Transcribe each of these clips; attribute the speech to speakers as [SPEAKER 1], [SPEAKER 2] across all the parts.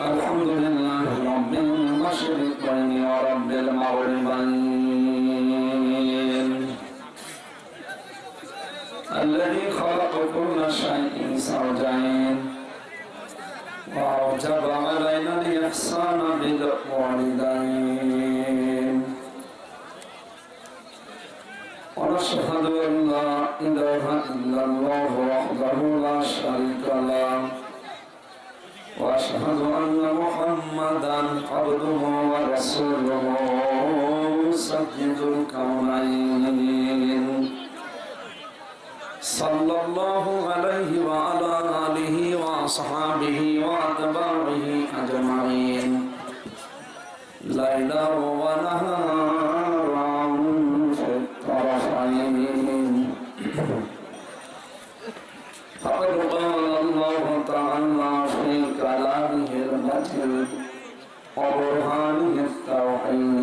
[SPEAKER 1] الحمد لله رب المشرقين ورب المغربين. الذي خلق كل شيء زوجين. وأوجب علينا الإحسان بالوالدين. ونشهد أن لا إله إلا الله واشهد أن محمدا عبده ورسوله سيد الكونين. صلى الله عليه وعلى آله وأصحابه وأتباعه أجمعين. ليلا ونهارا وبرهانه السوحي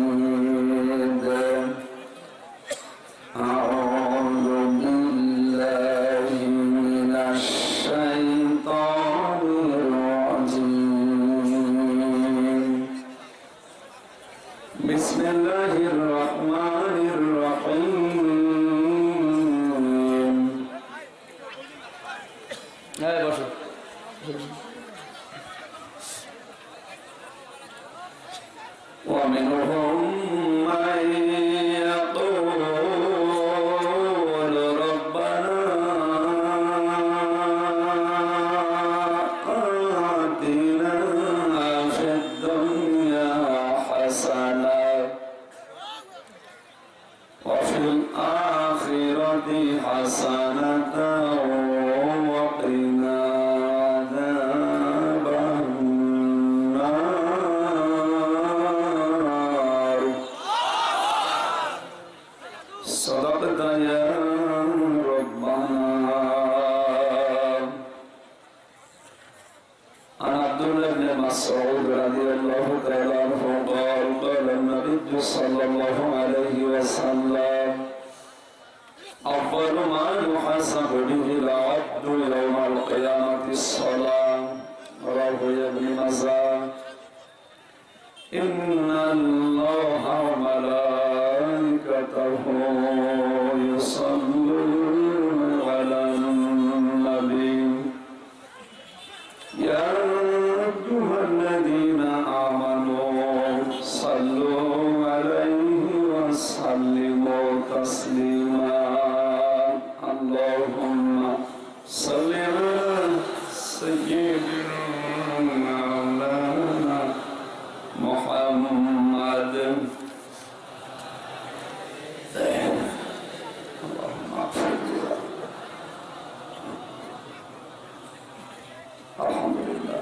[SPEAKER 1] আলহামদুলিল্লাহ।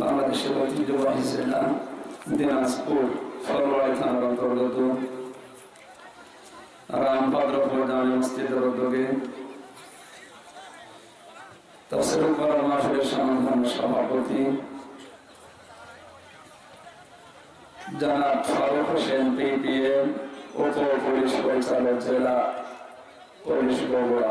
[SPEAKER 1] বাংলাদেশের ঐতিহ্যবাহী জেলা দিনাজপুর ফলবাড়ি থানার অন্তর্গত রামভদ্রপুর জামে মসজিদের উদ্যোগে তফসিল মাসের সমাধান সভাপতি জেলা পুলিশ বগুড়া।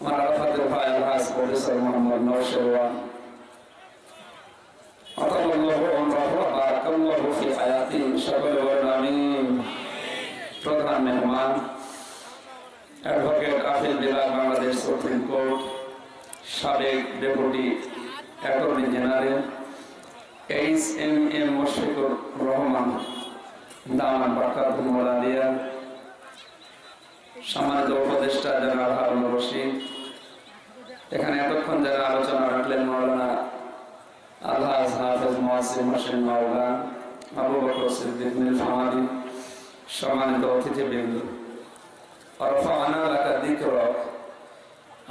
[SPEAKER 1] আমার আরাফাতের ভাই আলহাজ প্রফেসর মোহাম্মদ নওশেরওয়ান আতাল্লাহু আমরাহু বারাকাল্লাহু ফি হায়াতি সকলে বলেন আমিন। প্রধান মেহমান, advocate Afil Bilal Bangladesh supreme court, সাবেক deputy attorney general, H M M Mushfiqur Rahman দামান বাকাতুল আলিয়া সম্মানিত উপদেষ্টা জনাব হারুন রশিদ এখানে এতক্ষণ যারা আলোচনা রাখলেন মৌলানা আলহাজ হাফেজ মোয়াসিম হোসেন মাওলা আবু বকর সিদ্দিক নীল সম্মানিত অতিথিবৃন্দ। দিক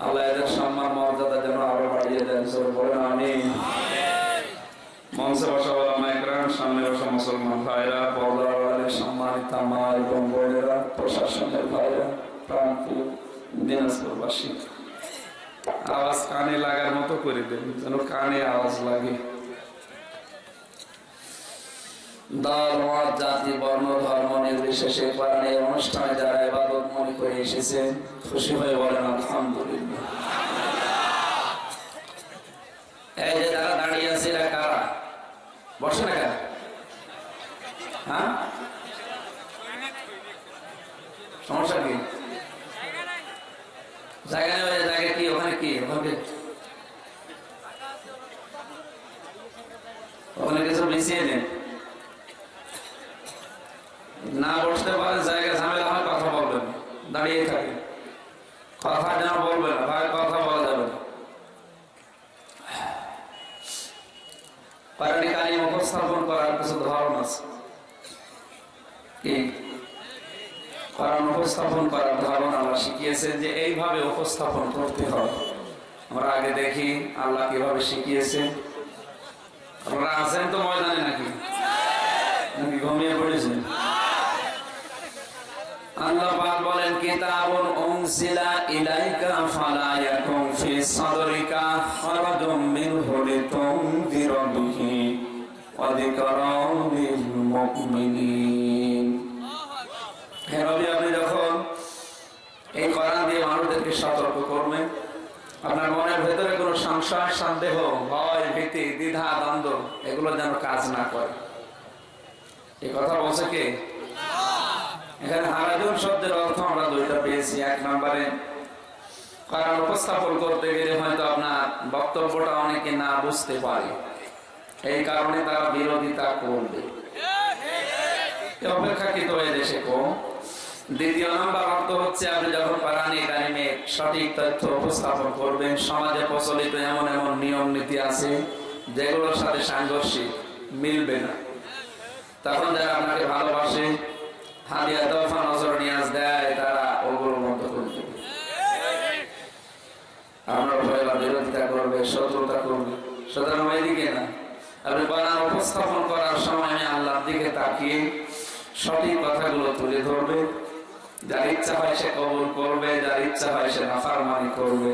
[SPEAKER 1] আল্লাহ এদের সম্মান মর্যাদা যেন আরও বাড়িয়ে দেন বলেন আমি মঞ্চে বসা একরাম সামনে বসা মুসলমান ভাইরা পর্দার সম্মানিত মা এবং বোনেরা, প্রশাসনের ভাইরা প্রান্তীয় দিনাজপুরবাসী। আওয়াজ কানে লাগার মতো করে দেন, যেন কানে আওয়াজ লাগে। দল, মত, জাতি, বর্ণ, ধর্ম নির্বিশেষে কোরআনের অনুষ্ঠানে যারা ইবাদত মনে করে এসেছেন, খুশি হয়ে বলেন, আলহামদুলিল্লাহ। এই যে যারা দাঁড়িয়ে আছে, এরা কারা? বসে না কেন? হ্যাঁ? সমস্যা কি? জায়গা নেই ওই জায়গা কি? ওখানে কি? ওখানে ওখানে কিছু মিশিয়ে নেন। না বসতে পারে, জায়গা ঝামেলা হয়, কথা বলবেন দাঁড়িয়ে থাকে কথা যেন বলবে না, ভাই, কথা বলা যাবে না। পারানি কালী উপস্থাপন করার কিছু ধরন আছে। কি? কারণ উপস্থাপন করার ধরন আল্লাহ শিখিয়েছেন যে এইভাবে উপস্থাপন করতে হবে। আমরা আগে দেখি আল্লাহ কীভাবে শিখিয়েছেন। আপনারা আছেন তো ময়দানে নাকি? নাকি ঘুমিয়ে পড়েছেন? আল্লাহ পাক বলেন হে নবী আপনি যখন এই কোরআন মানুষদেরকে সতর্ক করবেন। আপনার মনের ভেতরে কোনো সংশয়, সন্দেহ, ভয়, ভীতি, দ্বিধা, দ্বন্দ্ব, এগুলো যেন কাজ না করে। এই কথা বলছে কে? এখানে হারাজুন শব্দের অর্থ আমরা দুইটা পেয়েছি। এক নম্বরে, কারণ উপস্থাপন করতে গেলে হয়তো আপনার বক্তব্যটা অনেকে না বুঝতে পারে। এই কারণে তারা বিরোধিতা করবে। অপেক্ষাকৃত হয়ে দেশে কম। দ্বিতীয় নম্বর অর্থ হচ্ছে আপনি যখন পারানি কারিমে সঠিক তথ্য উপস্থাপন করবেন, সমাজে প্রচলিত এমন এমন নিয়ম নীতি আছে যেগুলোর সাথে সাংঘর্ষিক মিলবে না। তখন যারা আপনাকে ভালোবাসে, হাদিয়া দফা নজর নিয়াজ দেয়, তারা ওগুলো আমরা ভয়লা বিরোধিতা করবে, শত্রুতা করবে। সুতরাং না। আপনি উপস্থাপন করার সময় আমি আল্লাহর দিকে তাকিয়ে সঠিক কথাগুলো তুলে ধরবে যার ইচ্ছা হয় সে কবুল করবে, যার ইচ্ছা হয় সে নাফারমানি করবে।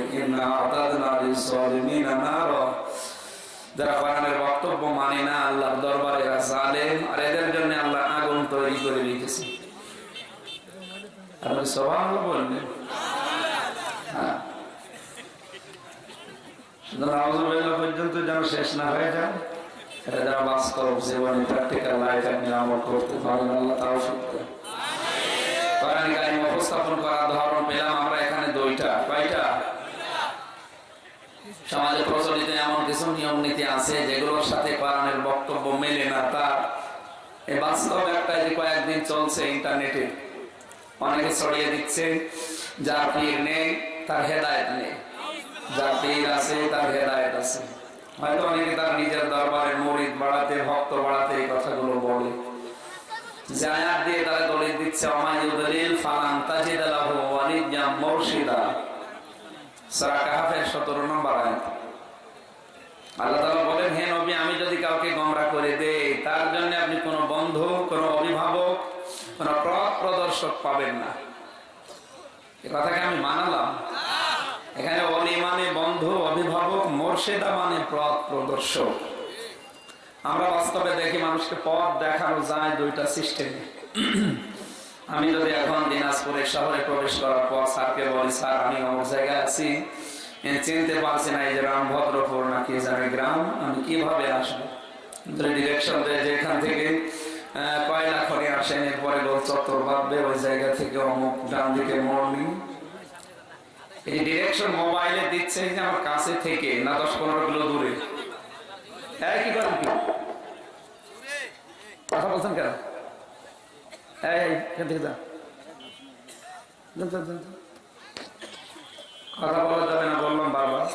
[SPEAKER 1] যারা কোরআনের বক্তব্য মানে না, আল্লাহর দরবারে জালেম, আর এদের জন্য আল্লাহ আগুন তৈরি করে রেখেছে। আপনি সবাই বলবেন যেন শেষ না হয়ে যায়, এটা যেন বাস্তব জীবনে প্র্যাকটিক্যাল লাইফ আপনি আমল আল্লাহ তাও শিখতে কোরআন কারিম উপস্থাপন করার ধরন পেলাম, আমরা এখানে দুইটা। কয়টা? সমাজে প্রচলিত এমন কিছু নিয়ম নীতি আছে যেগুলোর সাথে কোরআনের বক্তব্য মেলে না। তার এই বাস্তব একটা যে কয়েকদিন চলছে ইন্টারনেটে। অনেকে ছড়িয়ে দিচ্ছে, যার পীর নেই, তার হেদায়ত নেই। যার পীর আছে, তার হেদায়ত আছে। হয়তো অনেকে তার নিজের দরবারে মরিদ বাড়াতে, ভক্ত বাড়াতে এই কথাগুলো বলে। যে আয়াত দিয়ে তারা দলিল দিচ্ছে অমায়ুদলিল ফালান তাজিদ লাহু ওয়ালিয়াম মুরশিদা। সূরা কাহফের 17 নম্বর আয়াত। আল্লাহ তাআলা বলেন, হে নবী, আমি যদি কাউকে গোমরা করে দেই, তার জন্য আপনি কোনো বন্ধু, কোনো অভিভাবক, কোনো পথ প্রদর্শক পাবেন না। এই কথাকে আমি মানালাম। এখানে অলি মানে বন্ধু, অভিভাবক, মোর্শেদা মানে পথ প্রদর্শক। আমরা বাস্তবে দেখি মানুষকে পথ দেখানো যায় দুইটা সিস্টেমে। আমি যদি এখন দিনাজপুরের শহরে প্রবেশ করার পর স্যারকে বলি, স্যার, আমি অমুক জায়গায় আছি। চিনতে পারছি না এই যে রামভদ্রপুর নাকি জানি গ্রাম। আমি কীভাবে আসব? ডিরেকশন দেয় যে এখান থেকে কয়লা আসেন। এরপরে গোল চত্বর ভাববে ওই জায়গা থেকে অমুক ডান দিকে মোড় নিই এই ডিরেকশন মোবাইলে দিচ্ছে যে আমার কাছে থেকে, না দশ পনেরো কিলো দূরে। কি করেন কি? কথা বলছেন কেন? এখান থেকে যান। কথা বলা যাবে না, বললাম বারবার।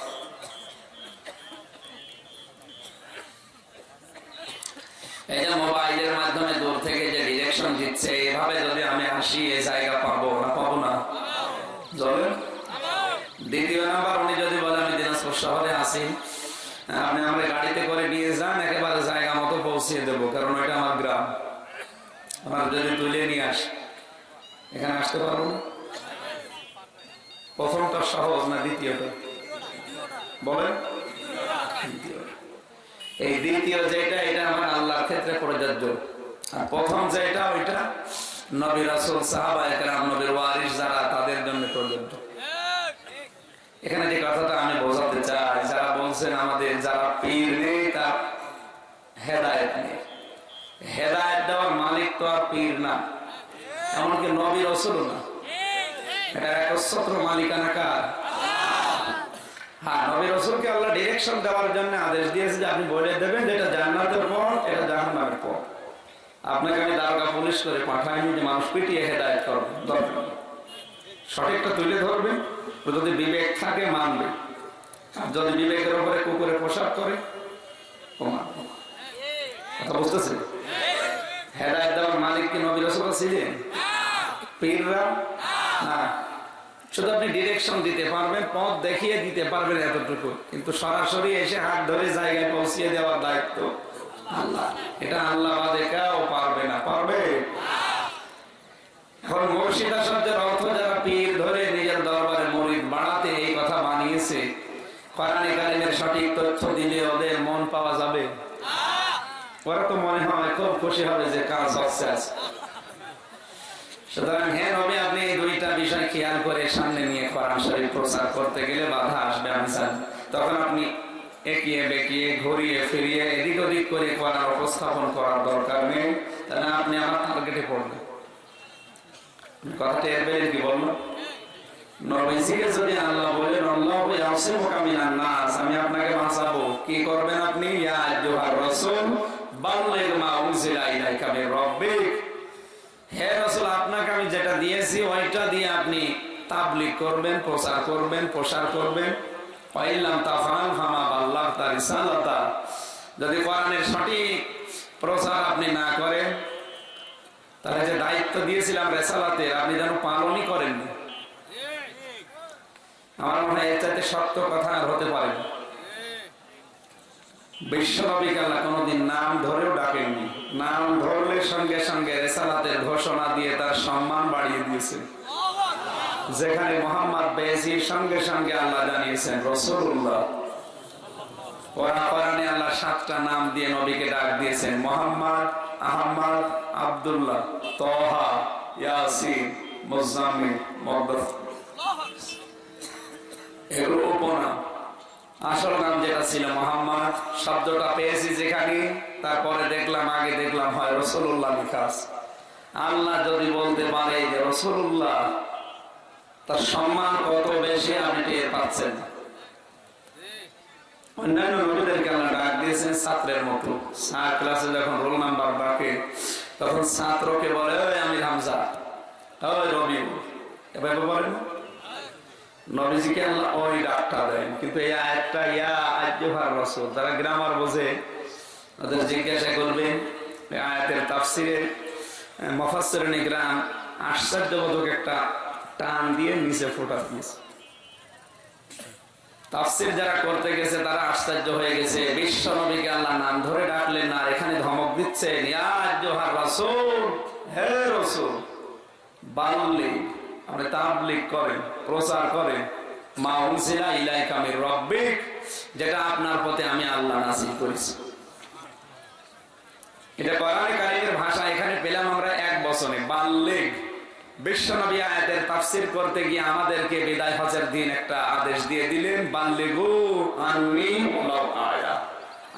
[SPEAKER 1] এই যে মোবাইলের মাধ্যমে দূর থেকে যে ডিরেকশন দিচ্ছে, এভাবে যদি আমি আসি এই জায়গা পাবো না পাবো না? চলেন দ্বিতীয় নাম্বার, উনি যদি বলে আমি দিনাজপুর শহরে আসি হ্যাঁ, গাড়িতে করে নিয়ে যান, একেবারে জায়গা মতো পৌঁছিয়ে দেবো, কারণ ওইটা আমার গ্রাম। আমার যদি তুলে নিয়ে আস। এখানে আসতে পারব প্রথমটা সহজ না দ্বিতীয়টা? বলেন। এই দ্বিতীয় যেটা, এটা আমার আল্লাহর ক্ষেত্রে প্রযোজ্য। আর প্রথম যেটা, ওইটা নবী রাসুল, সাহাবা একরাম, নবীর ওয়ারিস যারা, তাদের জন্য প্রযোজ্য। এখানে যে কথাটা আমি বোঝাতে চাই আমাদের যারা পীর নেই, তার হেদায়ত নেই। হেদায়ত দেওয়ার মালিক তো আর পীর না, এমনকি নবী রসুল না। এটা একচ্ছত্র মালিকানা কার? হ্যাঁ নবী রসুলকে আল্লাহ ডিরেকশন দেওয়ার জন্য আদেশ দিয়েছে যে আপনি বলে দেবেন জান্নাতের এটা জাহান্নামের আপনাকে আমি দারোগা পুলিশ করে যে মানুষ পিটিয়ে হেদায়ত করবেন সঠিকটা তুলে ধরবেন। যদি বিবেক থাকে, মানবে। যদি বিবেকের উপরে কুকুরে পোশাক করে কথা বুঝতেছে? দেওয়ার মালিক কি ছিলেন পীররা, না, শুধু আপনি ডিরেকশন দিতে পারবেন, পথ দেখিয়ে দিতে পারবেন এতটুকু, কিন্তু সরাসরি এসে হাত ধরে জায়গায় পৌঁছিয়ে দেওয়ার দায়িত্ব আল্লাহ। এটা আল্লাহ বাদে পারবে না, পারবে? এখন মুর্শিদ আসাদের অর্থ যারা পীর ধরে নিজের দরবারে মরিদ বাড়াতে এই কথা বানিয়েছে কোরআনে কারিমের সঠিক তথ্য দিলে ওদের মন পাওয়া যাবে। ওরা তো মনে হয় খুব খুশি হবে যে কাজ সাকসেস সুতরাং হ্যাঁ রবি আপনি এই দুইটা বিষয় খেয়াল করে সামনে নিয়ে কোরআন শরীফ প্রচার করতে গেলে বাধা আসবে জানি তখন আপনি একিয়ে বেঁকিয়ে, ঘুরিয়ে ফিরিয়ে, এদিক ওদিক করে কোরআন উপস্থাপন করার দরকার নেই। তাহলে আপনি আমার টার্গেটে পড়বেন। কথাটা এর কি বলল যদি আমি যেটা দিয়েছি, ওইটা দিয়ে আপনি করবেন, প্রচার করবেন, প্রসার করবেন। যদি কোরআনের সঠিক প্রচার আপনি না করেন, তাহলে যে দায়িত্ব দিয়েছিলাম রেসালাতে আপনি যেন পালনই করেননি। আমার মনে হয় চাইতে সত্য কথা আর হতে পারে। না বিশ্বনবীকে আল্লাহ কোনোদিন নাম ধরেও ডাকেননি। নাম ধরলে সঙ্গে সঙ্গে রেসালাতের ঘোষণা দিয়ে তার সম্মান বাড়িয়ে দিয়েছে। যেখানে মোহাম্মদ বেজির সঙ্গে সঙ্গে আল্লাহ জানিয়েছেন রসুল্লাহ ওরা আল্লাহ সাতটা নাম দিয়ে নবীকে ডাক দিয়েছেন, মোহাম্মদ আহমদ আব্দুল্লাহ তহা ইয়াসিন, মুজাম্মিল মুদাথির এগুলো উপনাম। আসল নাম যেটা ছিল মোহাম্মদ, শব্দটা পেয়েছি যেখানে, তারপরে দেখলাম, আগে দেখলাম হয় রসুল্লাহ বিকাশ আল্লাহ যদি বলতে পারে যে রসুল্লাহ তার সম্মান কত বেশি আপনি টের পাচ্ছেন। অন্যান্য নবীদেরকে আল্লাহ ডাক দিয়েছেন ছাত্রের মতো। স্যার ক্লাসে যখন রোল নাম্বার ডাকে, তখন ছাত্রকে বলে, ওই আমি হামজা, ওই রবি এভাবে বলেন না? নবীজিকে ওই ডাকটা দেন? কিন্তু এই আয়াতটা, ইয়া আজ্জুহার রসুল তারা গ্রামার বোঝে ওদের জিজ্ঞাসা করবেন আয়াতের তাফসিরে মফাসের গ্রাম আশ্চর্যবোধক একটা টান দিয়ে নিচে ফোটা দিয়েছে। তাফসির যারা করতে গেছে, তারা আশ্চর্য হয়ে গেছে, বিশ্ব নবীকে আল্লাহ নাম ধরে ডাকলেন না এখানে ধমক দিচ্ছেন, ইয়া আজ্জুহার রসুল, হে রসুল বাল্লি আপনি তাবলিগ করেন, প্রচার করেন। মা রব্বিক, যেটা আপনার পথে আমি আল্লাহ নাসিল করেছি। এটা ভাষা, এখানে পেলাম আমরা এক বছরে বিশ্বনবী আয়াতের তাফসির করতে গিয়ে আমাদেরকে বিদায় হজের দিন একটা আদেশ দিয়ে দিলেন, বাল্লিগু আন্নি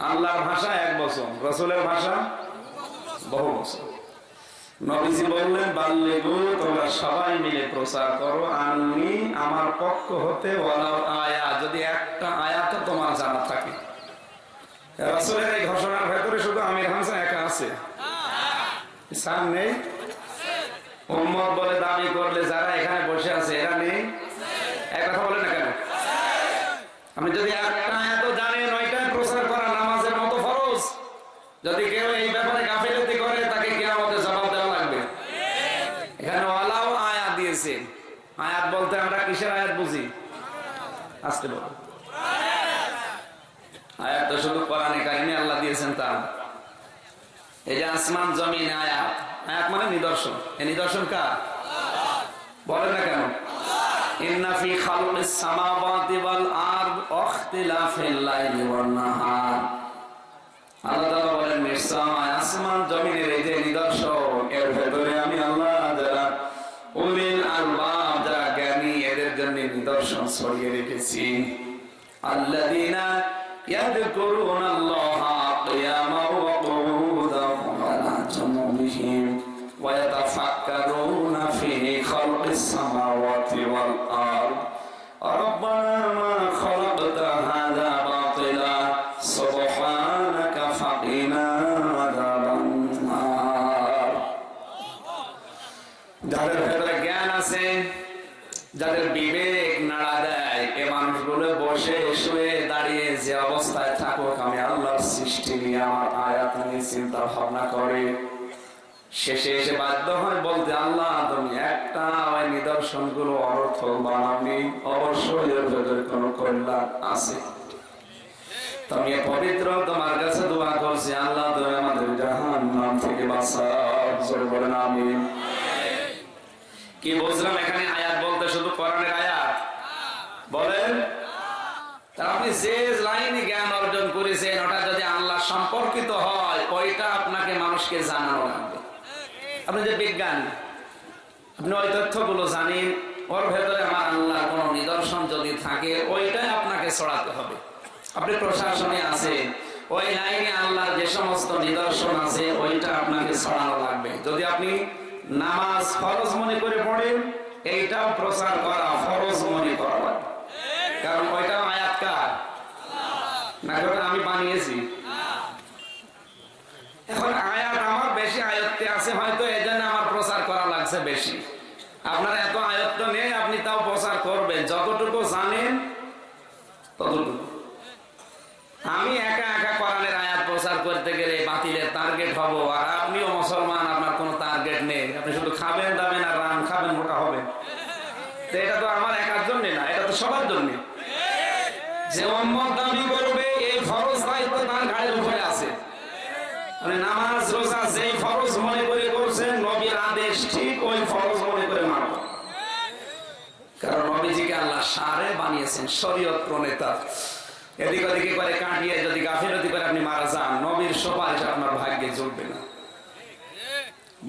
[SPEAKER 1] আল্লাহর ভাষা এক বছর রসুলের ভাষা বহু বছর নবীজি বললেন বাল্যগু তোমরা সবাই মিলে প্রচার করো। আমি আমার পক্ষ হতে আয়া যদি একটা আয়াত তোমার জানা থাকে। রাসূলের এই ঘোষণার ভেতরে শুধু আমির হামসা একা আছে। নেই। উম্মত বলে দাবি করলে যারা এখানে বসে আছে এরা নেই। এক কথা বলে না কেন? আমি যদি একটা আয়াত জানেন ওইটাই প্রচার করা নামাজের মতো ফরজ যদি কেউ এই ব্যাপারে গাফিলতি করে তাকে কিয়ামতে জবাব দেওয়া লাগবে এখানে ওয়ালাও আয়াত দিয়েছে আয়াত বলতে আমরা কিসের আয়াত বুঝি আসতে বলো আয়াত তো শুধু কোরআনে কারিমে আল্লাহ দিয়েছেন তা। এই যে আসমান, জমিন, আয়াত। আয়াত মানে নিদর্শন। এই নিদর্শন কার? বলেন না কেন? আল্লাহ বলেন আসমান, জমিনের এই যে নিদর্শন এর ভেতরে আমি আল্লাহ যারা উলিল আলবাব যারা জ্ঞানী এদের জন্য নিদর্শন ছড়িয়ে রেখেছি। আল্লাহা শুয়ে দাঁড়িয়ে যে অবস্থায় থাকুক, আমি আল্লাহর সৃষ্টি নিয়ে আমার আয়াত নিয়ে চিন্তা ভাবনা করে। শেষে এসে বাধ্য হয় বলতে, আল্লাহ, তুমি একটা ওই নিদর্শনগুলো অর্থ বানাবনি অবশ্যই কোনো কল্যাণ আছে। তুমি পবিত্র, তোমার কাছে দোয়া করছি। আল্লাহ, তুমি আমাদের জাহান নাম থেকে জোরে বলেন আমি কি বুঝলাম এখানে? আয়াত বলতে শুধু কোরআনের আয়াত আপনি যে লাইনে জ্ঞান অর্জন করেছেন, ওটা যদি আল্লাহ সম্পর্কিত হয়, ওইটা আপনাকে মানুষকে জানানো লাগবে। আপনি যে বিজ্ঞান, আপনি ওই তথ্যগুলো জানেন, ওর ভেতরে আমার আল্লাহ কোন নিদর্শন যদি থাকে, ওইটাই আপনাকে ছড়াতে হবে। আপনি প্রশাসনে আছেন, ওই লাইনে আল্লাহর যে সমস্ত নিদর্শন আছে, ওইটা আপনাকে ছড়ানো লাগবে। যদি আপনি নামাজ ফরজ মনে করে পড়েন, এইটাও প্রচার করা ফরজ মনে করা লাগবে। কারণ না ওটা আমি বানিয়েছি এখন আয়াত আমার বেশি আয়ত্তে আছে হয়তো এই জন্য আমার প্রচার করা লাগছে বেশি আপনার এত আয়ত্ত নেই আপনি তাও প্রচার করবেন যতটুকু জানেন ততটুকু আমি একা একা কোরআনের আয়াত প্রচার করতে গেলে বাতিলের টার্গেট হব আর আপনিও মুসলমান আপনার কোনো টার্গেট নেই আপনি শুধু খাবেন দাবেন আর রান খাবেন মোটা হবেন তো এটা তো আমার একার জন্য না এটা তো সবার জন্য যে উম্মত দাবি করবে এই ফরজ দায়িত্ব তার ঘাড়ের উপরে আছে মানে নামাজ রোজা যেই ফরজ মনে করে করছেন নবীর আদেশ ঠিক ওই ফরজ মনে করে মানব কারণ নবীজিকে আল্লাহ সারে বানিয়েছেন, শরীয়ত প্রণেতা। এদিক ওদিকে করে কাটিয়ে যদি গাফিলতি করে আপনি মারা যান, নবীর সুপারিশ আপনার ভাগ্যে চলবে না।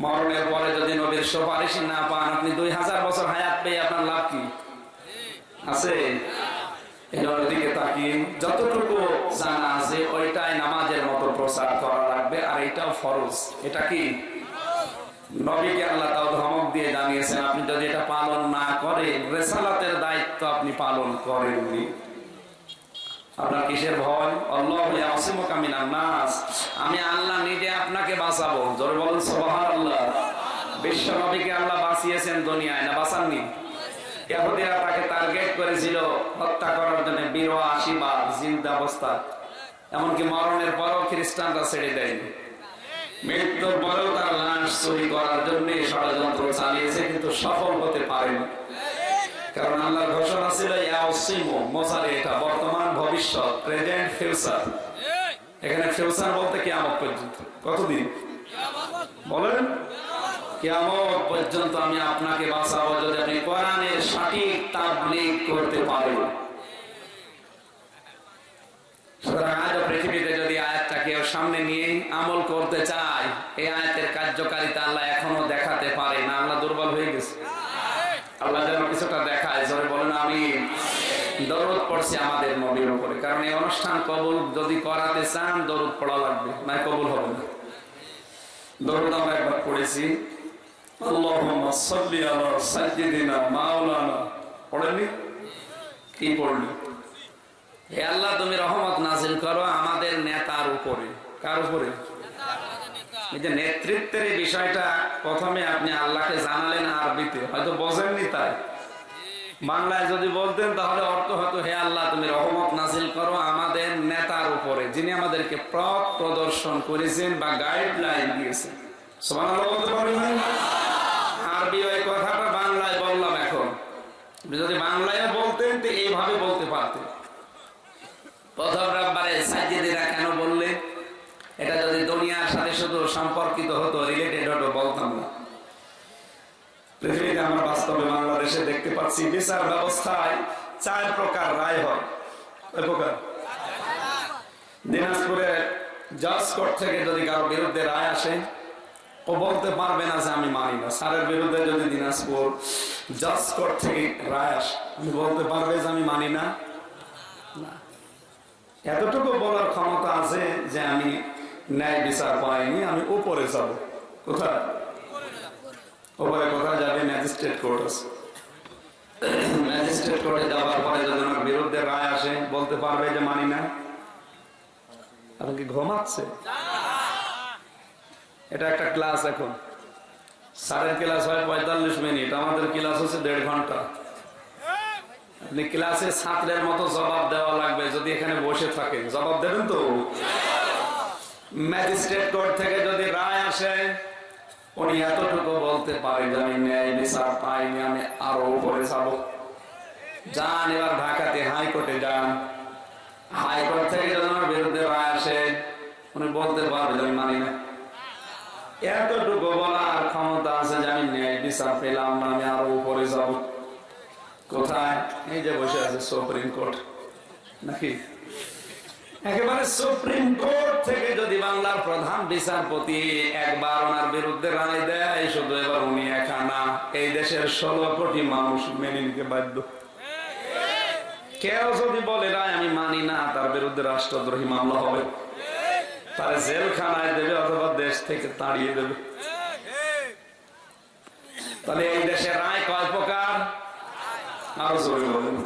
[SPEAKER 1] মরণের পরে যদি নবীর সুপারিশ না পান, আপনি দুই হাজার বছর হায়াত পেয়ে আপনার লাভ কি? আছে? দিকে তাকিয়ে যতটুকু জানা আছে, ওইটাই নামাজের মতো প্রচার করা লাগবে, আর এটাও ফরজ। এটা কি? নবীকে আল্লাহ তাও ধমক দিয়ে জানিয়েছেন, আপনি যদি এটা পালন না করেন, রেসালাতের দায়িত্ব আপনি পালন করেননি। আপনার কিসের ভয়? আল্লাহ আসিমকামিনার নাস। আমি আল্লাহ নিজে আপনাকে বাঁচাবো। জোরে বলুন সোহার আল্লাহ বিশ্ব নবীকে আল্লাহ বাঁচিয়েছেন দুনিয়ায়, না বাঁচাননি? ইহুদিরা তাকে টার্গেট করেছিল হত্যা করার জন্য বার জিন্দা অবস্থা এমনকি মরণের পরও খ্রিস্টানরা ছেড়ে দেয়নি। মৃত্যুর পরেও তার লাশ চুরি করার জন্য ষড়যন্ত্র চালিয়েছে, কিন্তু সফল হতে পারেনি। কারণ আল্লাহর ঘোষণা ছিল মোসারে এটা বর্তমান, ভবিষ্যৎ, প্রেজেন্ট, ফিউচার। এখানে ফিউচার বলতে কিয়ামত পর্যন্ত। কতদিন? বলেন। পর্যন্ত আমি আপনাকে বাঁচাবো যদি আপনি কোরআনের সঠিক করতে পারেন। আজও পৃথিবীতে যদি আয়াতটা কেউ সামনে নিয়ে আমল করতে চায় এই আয়াতের কার্যকারিতা আল্লাহ এখনও দেখাতে পারে না আল্লাহ দুর্বল হয়ে গেছে আল্লাহ যেন কিছুটা দেখায় জোরে বলেন আমি দরদ পড়ছি আমাদের নবীর উপরে। কারণ এই অনুষ্ঠান কবুল যদি করাতে চান, দরদ পড়া লাগবে না কবুল হবে না। দরদ আমরা একবার পড়েছি। আল্লাহ, তুমি রহমত করো আমাদের নেতার উপরে। কার উপরে? নেতৃত্বের বিষয়টা প্রথমে আপনি আল্লাহকে জানালেন আরবিতে। হয়তো বোঝেননি তাই। বাংলায় যদি বলতেন, তাহলে অর্থ হতো, হে আল্লাহ, তুমি রহমত নাজিল করো আমাদের নেতার উপরে, যিনি আমাদেরকে পথ প্রদর্শন করেছেন বা গাইডলাইন দিয়েছেন। আরবি ওই কথাটা বাংলায় বললাম এখন। যদি বাংলায় বলতেন এইভাবে বলতে পারতেন। প্রথম সাজিদিরা কেন বললেন এটা যদি দুনিয়ার সাথে শুধু সম্পর্কিত হতো রিলেটেড হতো বলতাম বাংলাদেশে দেখতে পাচ্ছি, বিচার ব্যবস্থায় চার প্রকার রায় হয়। দিনাজপুরে জজ কোর্ট থেকে যদি কারও বিরুদ্ধে রায় আসে, ও বলতে পারবে না যে আমি মানি না। স্যারের বিরুদ্ধে যদি দিনাজপুর জজ কোর্ট থেকে রায় আসে আমি বলতে পারবে যে আমি মানি না। এতটুকু বলার ক্ষমতা আছে যে আমি ন্যায় বিচার পাইনি, আমি উপরে যাব। কোথায়? উপরে কোথায় যাবে? ম্যাজিস্ট্রেট কোর্ট আছে। ম্যাজিস্ট্রেট যাওয়ার পরে যদি আমার বিরুদ্ধে রায় আসে, বলতে পারবে যে মানি না। আপনি কি ঘুমাচ্ছে এটা একটা ক্লাস এখন। ক্লাস হয় পঁয়তাল্লিশ মিনিট, আমাদের ক্লাস হচ্ছে দেড় ঘণ্টা। আপনি ক্লাসে ছাত্রের মতো জবাব দেওয়া লাগবে যদি এখানে বসে থাকে জবাব দেবেন তো? ম্যাজিস্ট্রেট কোর্ট থেকে যদি রায় আসে উনি এতটুকু বলতে পারে যে আমি ন্যায় বিচার পাইনি আমি আরও উপরে যাব। যান, এবার ঢাকাতে হাইকোর্টে যান। হাইকোর্ট থেকে যদি আমার বিরুদ্ধে রায় আসে, উনি বলতে পারবে আমি মানি না। এতটুকু বলার ক্ষমতা আছে যে আমি ন্যায় বিচার পেলাম না, আমি আরও উপরে যাব। কোথায়? এই যে বসে আছে সুপ্রিম কোর্ট। নাকি? একেবারে সুপ্রিম কোর্ট থেকে যদি বাংলার প্রধান বিচারপতি একবার ওনার বিরুদ্ধে রায় দেয়, শুধু এবার উনি একা না, এই দেশের ষোলো কোটি মানুষ মেনে নিতে বাধ্য। কেউ যদি বলে, রায় আমি মানি না, তার বিরুদ্ধে রাষ্ট্রদ্রোহী মামলা হবে। তারা জেলখানায় দেবে অথবা দেশ থেকে তাড়িয়ে দেবে। তাহলে এই দেশে রায় কয় প্রকার? আরও জোরে বলুন।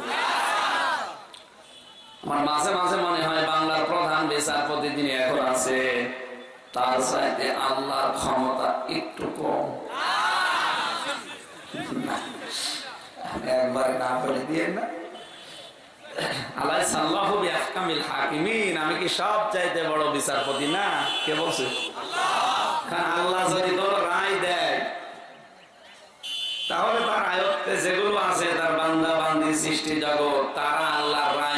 [SPEAKER 1] আমার মাঝে মাঝে মনে হয় বাংলার প্রধান বিচারপতি যিনি এখন আছে। তার চাইতে আল্লাহর ক্ষমতা একটু কম। না বলে না। আমি কি সব চাইতে বড় বিচারপতি? না, কে আল্লাহ যদি রায় দেয়, তাহলে আয়ত্তে যেগুলো আছে, তার বান্দা বান্দি সৃষ্টি জগৎ, তারা আল্লাহর রায়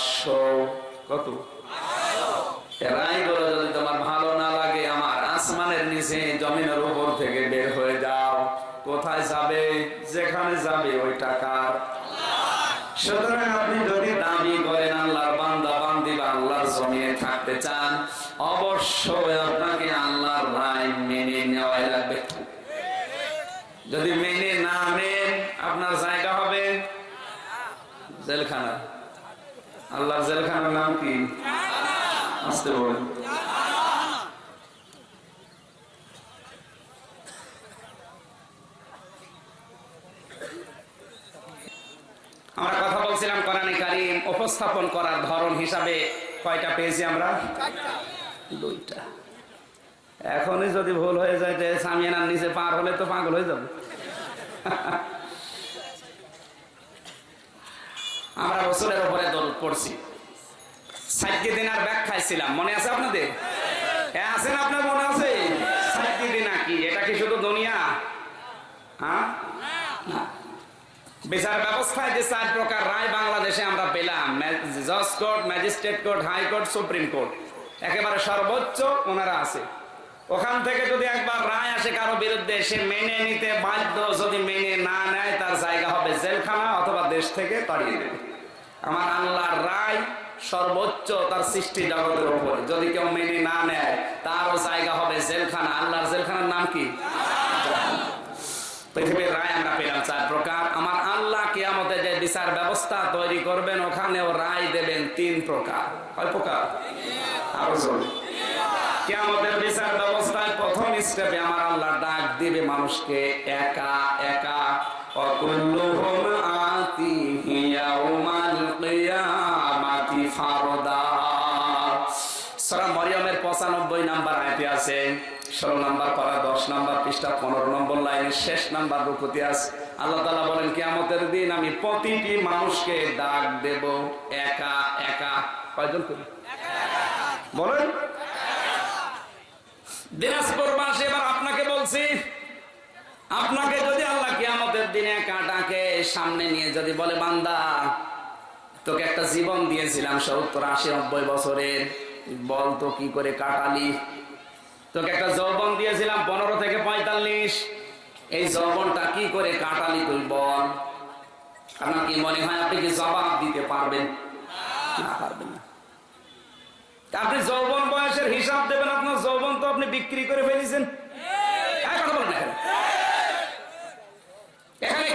[SPEAKER 1] 500 কত? রায়গুলো যদি তোমার ভালো না লাগে, আমার আসমানের নিচে জমিনের উপর থেকে বের হয়ে যাও। কোথায় যাবে? যেখানে যাবে ওই টাকার থাকতে চান, অবশ্যই আপনাকে আল্লাহর রায় মেনে নেওয়াই লাগবে। যদি মেনে না নেন, আপনার জায়গা হবে জেলখানা। আল্লাহর জেলখানার নাম কি? আসতে বলেন। আমরা কথা বলছিলাম কোরআনে কারিম উপস্থাপন করার ধরন হিসাবে কয়টা পেয়েছি আমরা? দুইটা। এখনই যদি ভুল হয়ে যায় যে সামিয়ানার নিচে পার হলে তো পাগল হয়ে যাবে। আমরা রসুলের উপরে দরদ পড়ছি। সাইকি দিনার ব্যাখ্যায় ছিলাম মনে আছে আপনাদের? হ্যাঁ আছেন আপনার মনে আছে? সাইকি দিনা কি? এটা কি শুধু দুনিয়া? হ্যাঁ? বিচার ব্যবস্থায় যে চার প্রকার রায় বাংলাদেশে আমরা পেলাম জজ court, magistrate court high court supreme court. একেবারে সর্বোচ্চ ওনারা আছে। ওখান থেকে যদি একবার রায় আসে কারও বিরুদ্ধে, সে মেনে নিতে বাধ্য। যদি মেনে না নেয়, তার জায়গা হবে জেলখানা অথবা দেশ থেকে তাড়িয়ে দেবে। আমার আল্লাহর রায় সর্বোচ্চ তার সৃষ্টি জগতের উপর। যদি কেউ মেনে না নেয়, তারও জায়গা হবে জেলখানা। আল্লাহর জেলখানার নাম কি? পৃথিবীর রায় আমরা পেলাম চার প্রকার। আমার আল্লাহ কিয়ামতে যে বিচার ব্যবস্থা তৈরি করবেন, ওখানেও রায় দেবেন তিন প্রকার। কয় প্রকার? আরও জোরে। কিয়ামতের বিচার ব্যবস্থায় প্রথম স্টেপে আমার আল্লাহ ডাক দিবে মানুষকে, একা একা। অকুল্লুহুম ষোলো নাম্বার পারা দশ নাম্বার পৃষ্ঠা, পনেরো নম্বর লাইনের শেষ নাম্বার রুকুতে আছে আল্লাহ তালা বলেন, কেয়ামতের দিন আমি প্রতিটি মানুষকে ডাক দেব একা একা। কয়জন করি? বলেন। দিনাজপুরবাসী এবার আপনাকে বলছি, আপনাকে যদি আল্লাহ কিয়ামতের দিনে কাটাকে সামনে নিয়ে যদি বলে, বান্দা, তোকে একটা জীবন দিয়েছিলাম সত্তর, আশি, নব্বই বছরের, বল তো কি করে কাটালি? তোকে একটা যৌবন দিয়েছিলাম পনেরো থেকে পঁয়তাল্লিশ। এই যৌবনটা কি করে কাটালি তুই বল? আপনার কি মনে হয় আপনি কি জবাব দিতে পারবেন? না পারবেন না। আপনি যৌবন বয়সের হিসাব দেবেন, আপনার যৌবন তো আপনি বিক্রি করে ফেলেছেন।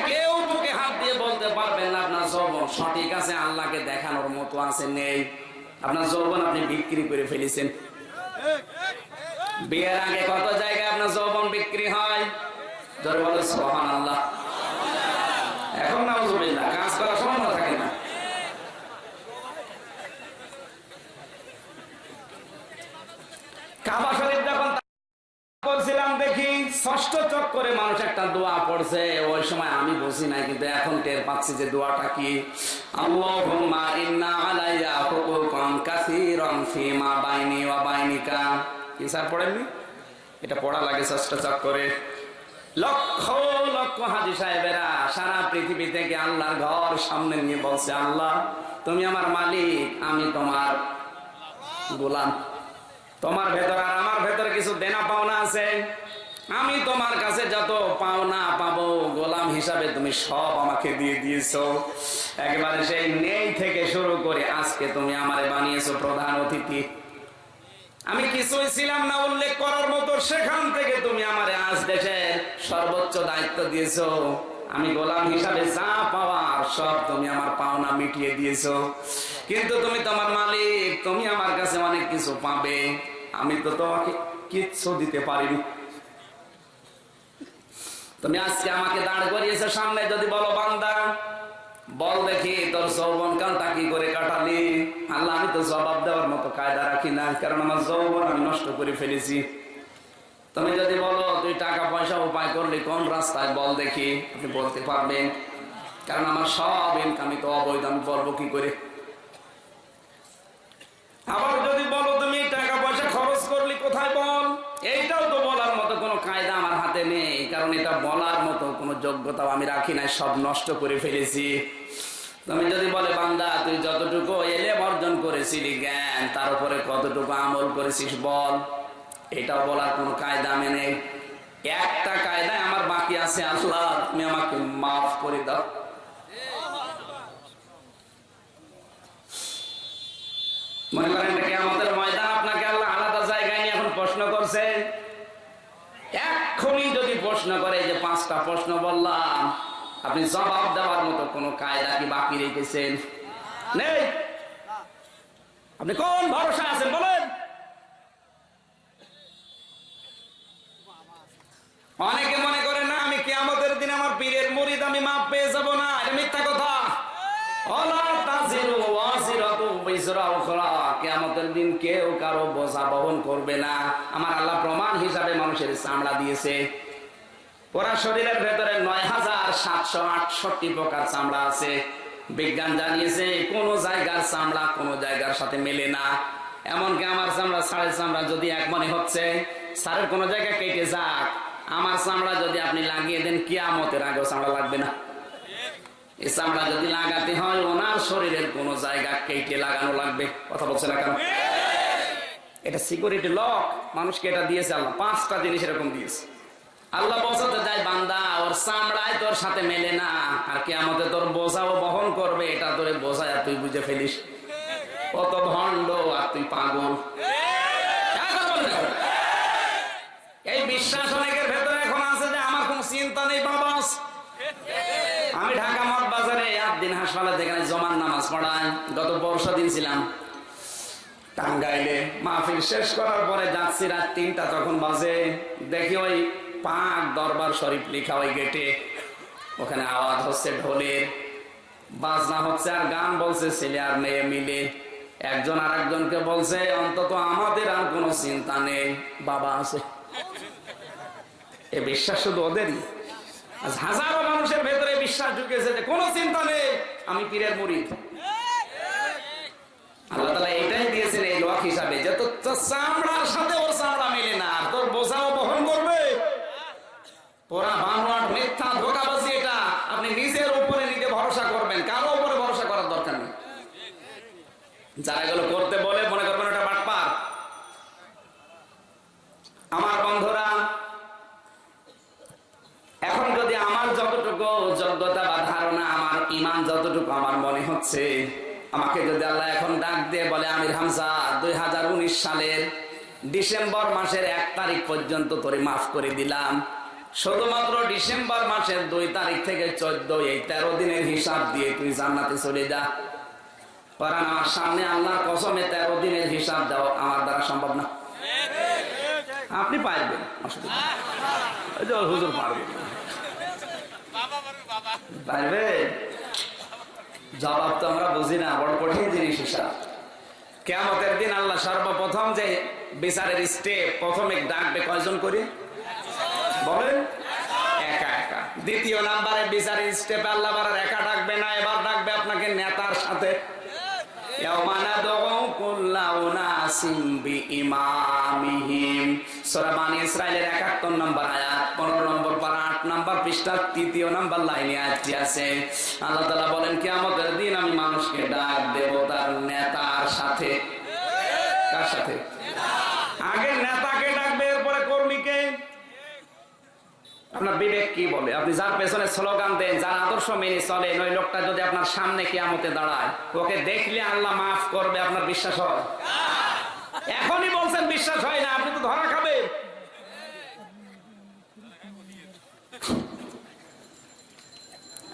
[SPEAKER 1] কেউ তোকে হাত দিয়ে বলতে পারবেন আপনার সঠিক আছে, আল্লাহকে দেখানোর মতো আছে, নেই। আপনার যৌবন আপনি বিক্রি করে ফেলেছেন। বিয়ের আগে কত জায়গায় আপনার যৌবন বিক্রি হয়? এখন কাজ সময় থাকে না। দেখি ষষ্ঠ মানুষ একটা দোয়া পড়ছে। ওই সময় আমি বুঝি কিন্তু এখন টের পাচ্ছি যে দোয়াটা কি। কি স্যার পড়েননি? এটা পড়া লাগে ষষ্ঠ চক্করে লক্ষ লক্ষ হাজি সাহেবেরা সারা পৃথিবী থেকে আল্লাহর ঘর সামনে নিয়ে বলছে, আল্লাহ, তুমি আমার মালিক, আমি তোমার গোলাম। তোমার ভেতর আর আমার ভেতরে কিছু দেনা পাওনা আছে। আমি তোমার কাছে যত পাওনা পাবো, গোলাম হিসাবে তুমি সব আমাকে দিয়ে দিয়েছ। একেবারে সেই নেই থেকে শুরু করে আজকে তুমি আমারে বানিয়েছো প্রধান অতিথি। আমি কিছুই ছিলাম না উল্লেখ করার মতো, সেখান থেকে তুমি আমার আজ দেশের সর্বোচ্চ দায়িত্ব দিয়েছ। আমি গোলাম হিসাবে যা পাওয়ার সব তুমি আমার পাওনা মিটিয়ে দিয়েছ। কিন্তু তুমি তোমার মালিক, তুমি আমার কাছে অনেক কিছু পাবে। আমি তো তোমাকে কিচ্ছু দিতে পারিনি। তুমি আজকে আমাকে দাঁড় করিয়েছো সামনে, যদি বলো বান্দা বল দেখি, তোর যৌবন কালটা কি করে কাটালি? আল্লাহ, আমি তো জবাব দেওয়ার মতো কায়দা রাখি না, কারণ আমার যৌবন আমি নষ্ট করে ফেলেছি। তুমি যদি বলো, তুই টাকা, পয়সা উপায় করলি, কোন রাস্তায় বল দেখি? আপনি বলতে পারবেন, কারণ আমার সব ইনকামই তো অবৈধ, আমি বলব কি করে? আবার যদি বলো, তুমি টাকা, পয়সা খরচ করলি, কোথায় বল এইটাও তো বলার মতো কোনো কায়দা আমার হাতে নেই কারণ এটা বলার মতো কোনো যোগ্যতাও আমি রাখি নাই, সব নষ্ট করে ফেলেছি। তুমি যদি বলে, বান্দা, তুই যতটুকু এলে অর্জন করেছিলি জ্ঞান, তার উপরে কতটুকু আমল করেছিস বল? এটাও বলার কোনো কায়দা আমি নেই। একটা কায়দায় আমার বাকি আছে, আল্লাহ, তুমি আমাকে মাফ করে দাও। মনে করেন এটা কেয়ামতের ময়দান আপনাকে আল্লাহ আলাদা জায়গায় নিয়ে এখন প্রশ্ন করছে এক্ষুনি যদি প্রশ্ন করে যে পাঁচটা প্রশ্ন বললাম। আপনি জবাব দেওয়ার মতো কোনো কায়দা কি বাকি রেখেছেন? নেই। আপনি কোন ভরসা আছেন বলেন। অনেকে মনে করে না, আমি কিয়ামতের দিন আমার পীরের মুরিদ আমি মাপ পেয়ে যাব না। এটা মিথ্যা কথা। কেউ কারও বোঝা বহন করবে না। আমার আল্লাহ প্রমাণ হিসাবে মানুষের চামড়া দিয়েছে। ওরা শরীরের ভেতরে নয় হাজার সাতশো আটষট্টি প্রকার চামড়া আছে। বিজ্ঞান জানিয়েছে, কোন জায়গার চামড়া কোন জায়গার সাথে মেলে না। এমনকি আমার চামড়া সাড়ে চামড়া যদি এক মনে হচ্ছে সারের কোন জায়গায় কেটে যাক, আমার চামড়া যদি আপনি লাগিয়ে দেন, কিয়ামতের আগেও চামড়া লাগবে না। এই চামড়া যদি লাগাতে হয়, ওনার শরীরের কোন জায়গা কেটে লাগানো লাগবে। কথা বলছে না কেন? এটা সিকিউরিটি লক মানুষকে এটা দিয়েছে আল্লাহ। পাঁচটা জিনিস এরকম দিয়েছে। আল্লাহ বোঝাতে যায় বান্দা, ওর চামড়ায় তোর সাথে মেলে না। আর কি আমাদের তোর বোঝাও বহন করবে, এটা তোরে বোঝায় আর তুই বুঝে ফেলিস। কত ভণ্ড আর তুই পাগল। এই বিশ্বাস অনেকের ভেতরে এখন আছে যে আমার কোন চিন্তা নেই আমি ঢাকা মঠ বাজারে একদিন হাসপাতালে যেখানে জমান নামাজ গত বর্ষা দিন ছিলাম। টাঙ্গাইলে মাহফিল শেষ করার পরে যাচ্ছি রাত তিনটা, তখন বাজে, দেখি ওই পাক দরবার শরীফ লেখা ওই গেটে। ওখানে আওয়াজ হচ্ছে ঢোলের, বাজনা হচ্ছে আর গান বলছে, ছেলে আর মেয়ে মিলে। একজন আর একজনকে বলছে, অন্তত আমাদের আর কোনো চিন্তা নেই, বাবা আছে। এ বিশ্বাস শুধু ওদেরই। হাজারো মানুষের ভেতরে বিশ্বাস ঢুকেছে যে কোনো চিন্তা নেই, আমি পীরের মুরিদ। আল্লাহ তালা এটাই দিয়েছেন এই লোক হিসাবে যে তোর চামড়ার সাথে ওর চামড়া মিলে না আর তোর বোঝাও বহন করবে পোড়া বানোয়াট মিথ্যা ধোকাবাজি এটা আপনি নিজের উপরে নিজে ভরসা করবেন কারও উপরে ভরসা করার দরকার নেই যারা এগুলো করতে বলে, মনে করবেন ওটা বাটপার। আমার বন্ধুরা, এখন যদি আমার যতটুকু যোগ্যতা বা ধারণা, আমার ইমান যতটুকু, আমার মনে হচ্ছে, আমাকে যদি আল্লাহ এখন ডাক দিয়ে বলে, আমির হামজা, দুই সালের ডিসেম্বর মাসের এক তারিখ পর্যন্ত তোরে মাফ করে দিলাম। শুধুমাত্র ডিসেম্বর মাসের দুই তারিখ থেকে চোদ্দ এই তেরো দিনের হিসাব দিয়ে তুই জান্নাতে চলে যা। কারণ আমার সামনে আল্লাহর কসমে তেরো দিনের হিসাব দেওয়া আমার দ্বারা সম্ভব না। আপনি পারবেন হুজুর পারবেন পারবে? জবাব তো আমরা বুঝি না, বড় কঠিন জিনিস হিসাব। কেমতের দিন আল্লাহ সর্বপ্রথম যে বিচারের স্টেপ প্রথমে ডাকবে কয়জন করে? বলেন। একা একা। দ্বিতীয় নাম্বারে বিচারের স্টেপে আল্লাহ একা ডাকবে না, এবার ডাকবে আপনাকে নেতার সাথে। ইসরায়েলের একাত্তর নম্বর আয়াত, পনেরো নম্বর পারা, আট নম্বর পৃষ্ঠার তৃতীয় নম্বর লাইনে আজকে আছে। আল্লাহ তালা বলেন কি আমাদের দিন আমি মানুষকে ডাক দেবতার নেতার সাথে। আপনার বিবেক কি বলে? আপনি যার পেছনে স্লোগান দেন, যার আদর্শ মেনে চলেন ওই লোকটা যদি আপনার সামনে কিয়ামতে দাঁড়ায়, ওকে দেখলে আল্লাহ মাফ করবে, আপনার বিশ্বাস হয়? এখনই বলছেন বিশ্বাস হয় না, আপনি তো ধরা খাবে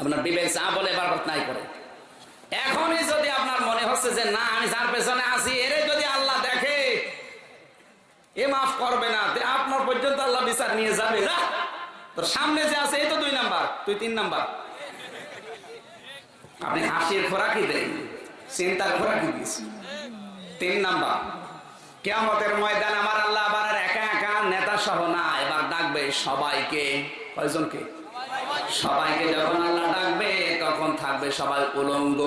[SPEAKER 1] আপনার বিবেক যা বলে বারবার তাই করে। এখনই যদি আপনার মনে হচ্ছে যে না, আমি যার পেছনে আছি, এরে যদি আল্লাহ দেখে, এ মাফ করবে না আপনার পর্যন্ত আল্লাহ বিচার নিয়ে যাবে। না তোর সামনে যে আছে, এই তো দুই নাম্বার, তুই তিন নাম্বার। আপনি হাসির খোরাকি দেন, চিন্তার খোরাকি দিস। তিন নাম্বার কেমতের ময়দান আমার আল্লাহ আবার একা একা নেতা সহ না, এবার ডাকবে সবাইকে। কয়জনকে? সবাইকে যখন আল্লাহ ডাকবে, তখন থাকবে সবাই উলঙ্গ।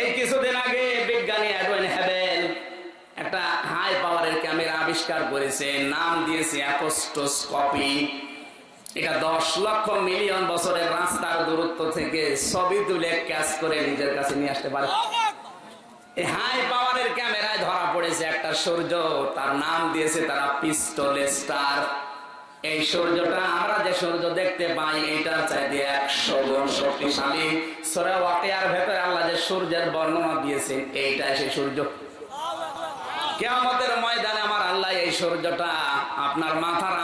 [SPEAKER 1] এই কিছুদিন আগে বিজ্ঞানী অ্যাডওয়েন হ্যাবেল একটা হাই পাওয়ারের ক্যামেরা আবিষ্কার করেছে নাম দিয়েছে অ্যাপোস্টোস্কপি। এটা দশ লক্ষ মিলিয়ন বছরের রাস্তার দূরত্ব থেকে ছবি তুলে করে নিজের কাছে নিয়ে আসতে পারে। হাই পাওয়ারের ক্যামেরায় ধরা পড়েছে একটা সূর্য, তার নাম দিয়েছে তারা পিস্টল স্টার এই সূর্যটা, আমরা যে সূর্য দেখতে পাই, এটার চাইতে একশো গুণ শক্তিশালী। সোরা ভেতরে আল্লাহ যে সূর্যের বর্ণনা সেই সূর্য। ময়দানে আমার আল্লাহ এই সূর্যটা আপনার মাথার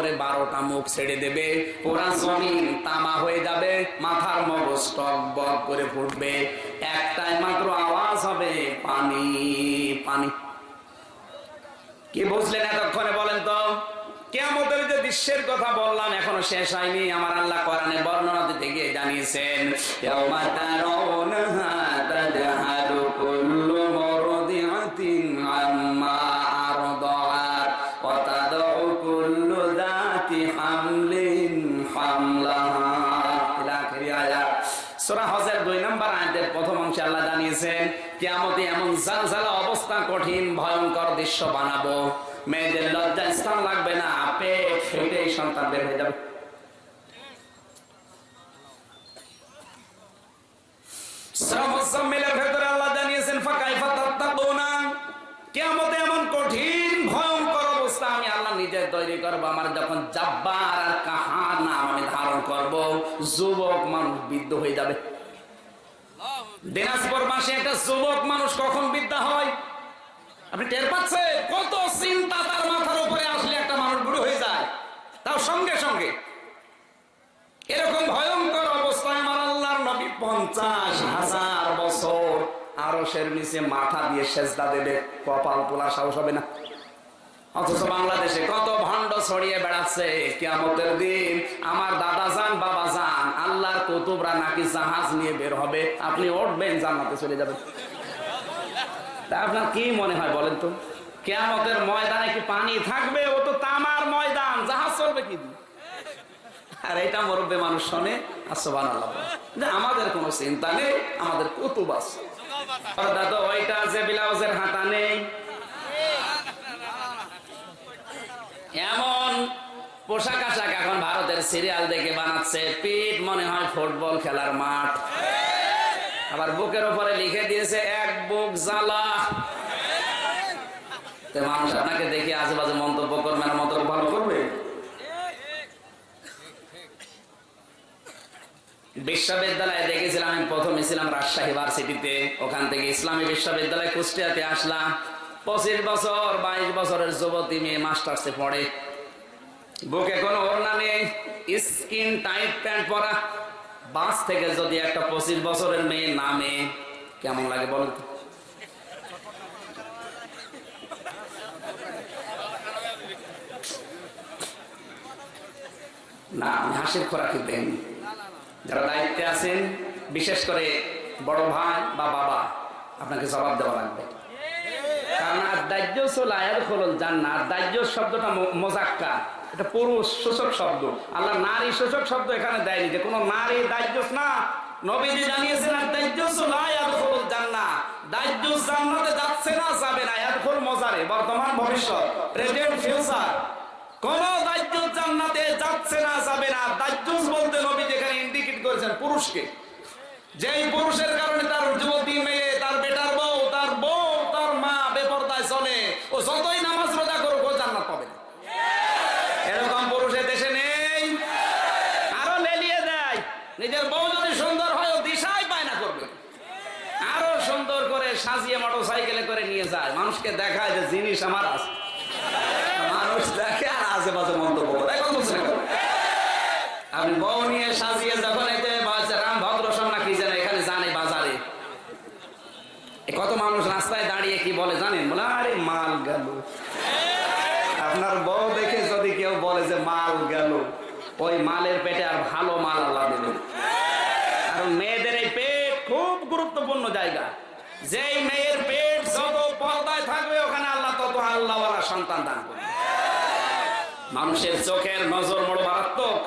[SPEAKER 1] উপরে বারোটা মুখ ছেড়ে দেবে। পুরা জমিন তামা হয়ে যাবে, মাথার মগজ টক বক করে ফুটবে। একটাই মাত্র আওয়াজ হবে, পানি পানি। কি বুঝলেন এতক্ষণে বলেন তো? কেমতের যে দৃশ্যের কথা বললাম, এখনও শেষ হয়নি। আমার আল্লাহ কোরআনে বর্ণনা দিতে গিয়ে জানিয়েছেন কিয়ামতে এমন জালজালা অবস্থা, কঠিন, ভয়ঙ্কর দৃশ্য বানাবো। মেয়েদের লজ্জা স্থান লাগবে না, পেট ফেটে সন্তান বের হয়ে যাবে। এমন কঠিন, ভয়ঙ্কর অবস্থা আমি আল্লাহ নিজে তৈরি করব, আমার যখন জাব্বার আর কাহার নাম আমি ধারণ করব, যুবক, মানুষ বিদ্ধ হয়ে যাবে। দিনাজপুর মাসে একটা যুবক মানুষ কখন বিদ্যা হয়? আপনি টের পাচ্ছেন? কত চিন্তা তার মাথার উপরে আসলে একটা মানুষ বুড়ো হয়ে যায়। তাও সঙ্গে সঙ্গে। এরকম ভয়ঙ্কর অবস্থায় আমার আল্লাহর নবী পঞ্চাশ হাজার বছর আরশের নিচে মাথা দিয়ে সেজদা দেবে। কপাল তোলা সাহস হবে না। অথচ বাংলাদেশে কত ভণ্ড ছড়িয়ে বেড়াচ্ছে। কিয়ামতের দিন আমার দাদা যান বাবা যান আল্লাহর কুতুবরা নাকি জাহাজ নিয়ে বের হবে। আপনি উঠবেন, জান্নাতে চলে যাবেন।
[SPEAKER 2] তা আপনার কি মনে হয় বলেন তো? কেয়ামতের ময়দানে কি পানি থাকবে? ও তো তামার ময়দান, জাহাজ চলবে কি আর এটা মুরব্বী মানুষ শোনে আসবান আমাদের কোনো চিন্তা নেই, আমাদের কুতুব আছে। দাদা, ওইটা আছে ব্লাউজের হাতা নেই। এমন পোশাক আশাক এখন ভারতের সিরিয়াল দেখে বানাচ্ছে। পিঠ মনে হয় ফুটবল খেলার মাঠ। আবার বুকের উপরে লিখে দিয়েছে, এক বুক জ্বালা। মানুষ আপনাকে দেখে আশেপাশে মন্তব্য করবে না, মন্তব্য ভালো করবে? বিশ্ববিদ্যালয়ে দেখেছিলাম, আমি প্রথমে ছিলাম রাজশাহী ভার্সিটিতে। ওখান থেকে ইসলামী বিশ্ববিদ্যালয় কুষ্টিয়াতে আসলাম। পঁচিশ বছর, বাইশ বছরের যুবতী মেয়ে মাস্টার্সে পড়ে। বুকে কোনো ওড়না নেই, স্কিন টাইট প্যান্ট পরা। বাস থেকে যদি একটা পঁচিশ বছরের মেয়ে নামে, কেমন লাগে বলেন? না, আমি হাসির খোরাকি দেন যারা দায়িত্বে আছেন, বিশেষ করে বড় ভাই বা বাবা, আপনাকে জবাব দেওয়া লাগবে। কারণ আর দাহ্য সোলায়ার খোলল জান্নাত দাহ্য শব্দটা ম- মোজাক্কা এটা পুরুষ সূচক শব্দ। আল্লাহ নারী সূচক শব্দ এখানে দেয়নি যে কোনো নারী দাহ্য না। নবীজি জানিয়েছেন আর যাচ্ছে না কোন না দাহ্য বলতে এখানে ইন্ডিকেট করেছেন পুরুষকে। যেই পুরুষের কারণে তার তার বেটার বউ, তার বউ, তার মা বেপরদায় চলে। ও যতই নামাজ রোজা করুক ও জান্নাত পাবে না। এরকম পুরুষের দেশে নেই আরও লেলিয়ে দেয় নিজের বউ যদি সুন্দর হয় ও দিশাই পায় না করবে আরও সুন্দর করে সাজিয়ে মোটর সাইকেলে করে নিয়ে যায়। মানুষকে দেখায় যে জিনিস আমার আছে। মানুষ দেখে আর আশেপাশে মন্তব্য করে। আপনি বউ নিয়ে সাজিয়ে যখন রাম ভদ্র সন্না কি যেন এখানে জানে বাজারে। কত মানুষ রাস্তায় দাঁড়িয়ে কি বলে জানেন? বলে, আরে মাল গেল। আপনার বউ দেখে যদি কেউ বলে যে মাল গেল, ওই মালের পেটে আর ভালো মাল আল্লাহ কারণ মেয়েদের এই পেট খুব গুরুত্বপূর্ণ জায়গা। যেই মেয়ের পেট যত পর্দায় থাকবে ওখানে আল্লাহ তত আল্লাহওয়ালা সন্তান দান করবে মানুষের চোখের নজর বড় মারাত্মক।